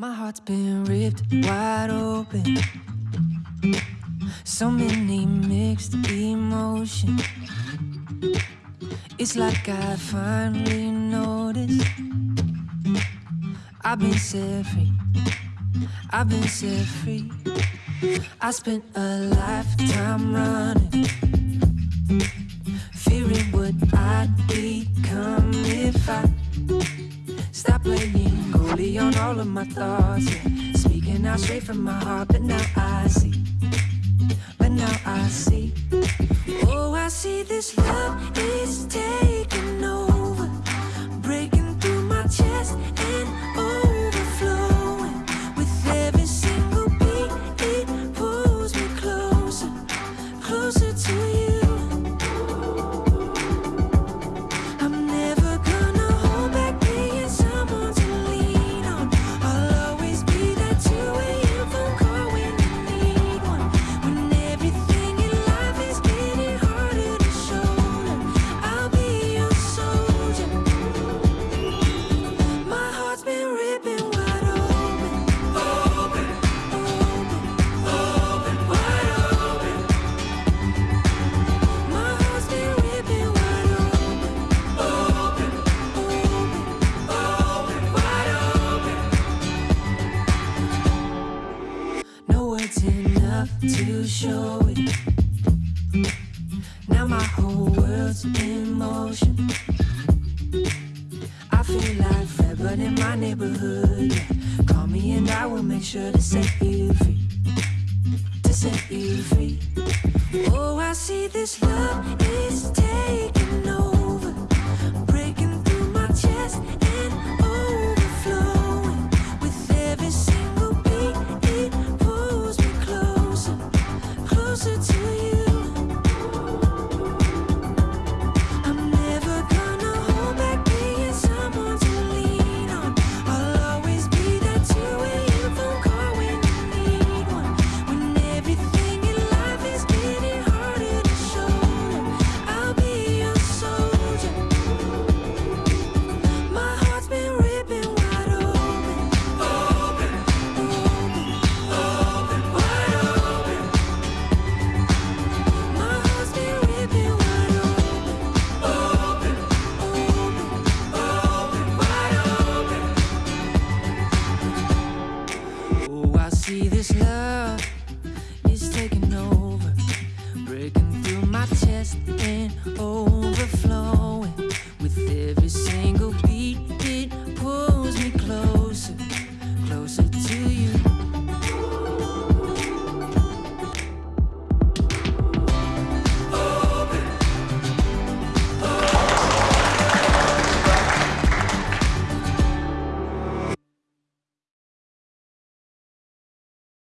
My heart's been ripped wide open. So many mixed emotions. It's like I finally noticed. I've been set free. I've been set free. I spent a lifetime running, fearing what I'd goalie on all of my thoughts. Yeah. Speaking out straight from my heart, but now I see. But now I see. Oh, I see this love is taking Words enough to show it. Now my whole world's in motion. I feel like Fred, but in my neighborhood. Yeah. Call me and I will make sure to set you free. To set you free. Oh, I see this love is taking see this love is taking over, breaking through my chest and